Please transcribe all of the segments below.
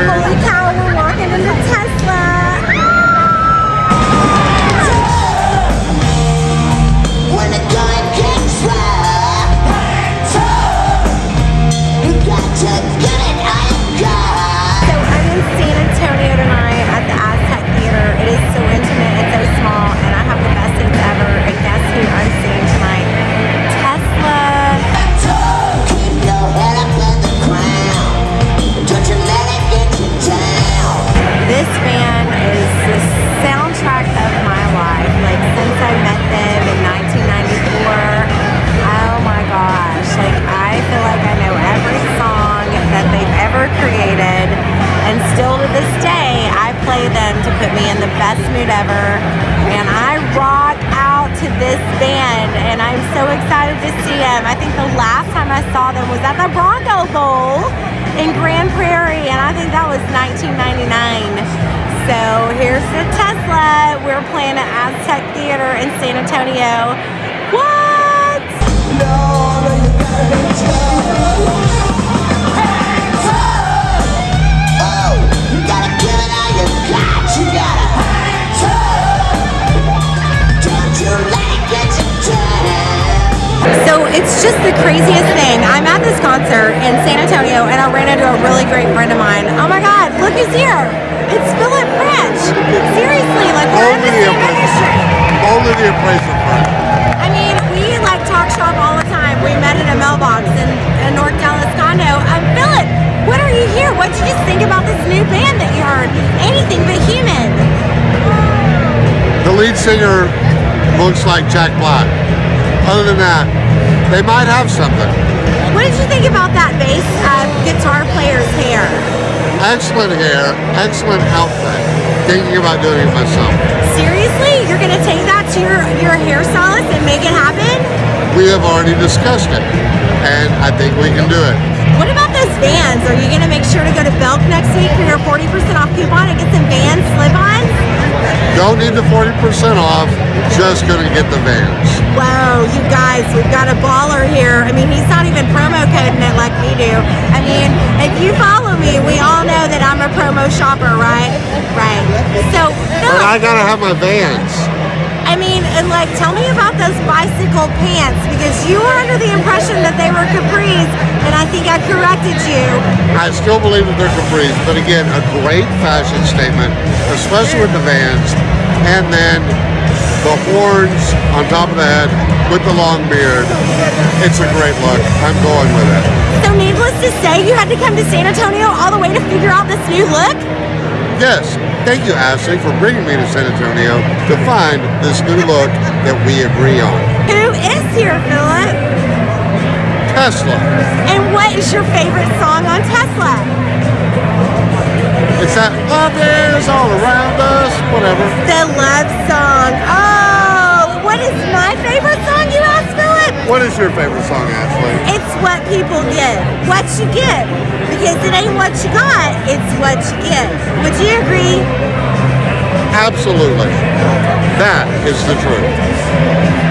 Mừng. This day, I play them to put me in the best mood ever. And I rock out to this band and I'm so excited to see them. I think the last time I saw them was at the Bronco Bowl in Grand Prairie, and I think that was 1999. So here's the Tesla. We're playing at Aztec Theater in San Antonio. What? Oh, it's just the craziest thing. I'm at this concert in San Antonio, and I ran into a really great friend of mine. Oh my God, look who's here! It's Philip Branch. Seriously, like we're in the Only same industry. Only the replacement part. I mean, we like talk shop all the time. We met in a mailbox in, in North Dallas condo. Um, Philip, what are you here? What did you just think about this new band that you heard? Anything but human. The lead singer looks like Jack Black. Other than that, they might have something. What did you think about that bass uh, guitar player's hair? Excellent hair, excellent outfit. Thinking about doing it myself. Seriously, you're gonna take that to your your hair hairstylist and make it happen? We have already discussed it, and I think we can do it. What about those vans? Are you gonna make sure to go to Belk next week for your 40% off coupon and get some van slip-ons? Don't need the 40% off, just gonna get the vans. Whoa, you guys, we've got a baller here. I mean, he's not even promo coding it like we do. I mean, if you follow me, we all know that I'm a promo shopper, right? Right. So, But I gotta have my vans. I mean, and like, tell me about those bicycle pants because you were under the impression that they were capris, and I think I corrected you. I still believe that they're capris, but again, a great fashion statement, especially with the vans, and then the horns on top of the head with the long beard. It's a great look. I'm going with it. So, needless to say, you had to come to San Antonio all the way to figure out this new look? Yes, thank you, Ashley, for bringing me to San Antonio to find this new look that we agree on. Who is here, Philip? Tesla. And what is your favorite song on Tesla? That love is all around us, whatever. The love song. Oh, what is my favorite song, you asked, Philip? What is your favorite song, Ashley? It's what people get. What you get. Because it ain't what you got, it's what you get. Would you agree? Absolutely. That is the truth.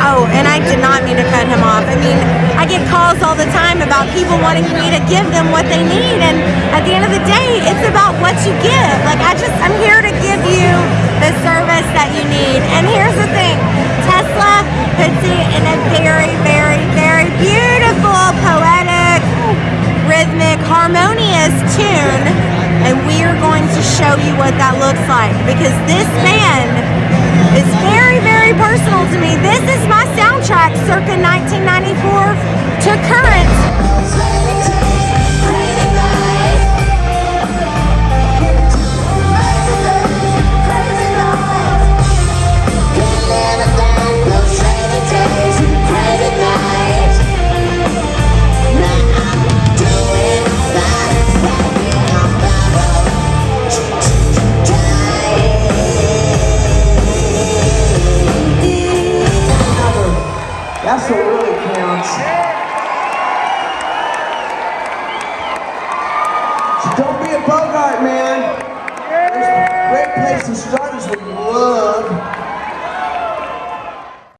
Oh, and I did not mean to cut him off. I mean, about people wanting me to give them what they need, and at the end of the day, it's about what you give. Like, I just, I'm here to give you the service that you need. And here's the thing Tesla puts it in a very, very, very beautiful, poetic, rhythmic, harmonious tune, and we are going to show you what that looks like because this man is very, very personal to me. This is my soundtrack circa 1994 That's what really counts. So don't be a Bogart, man. There's great place to start is with love.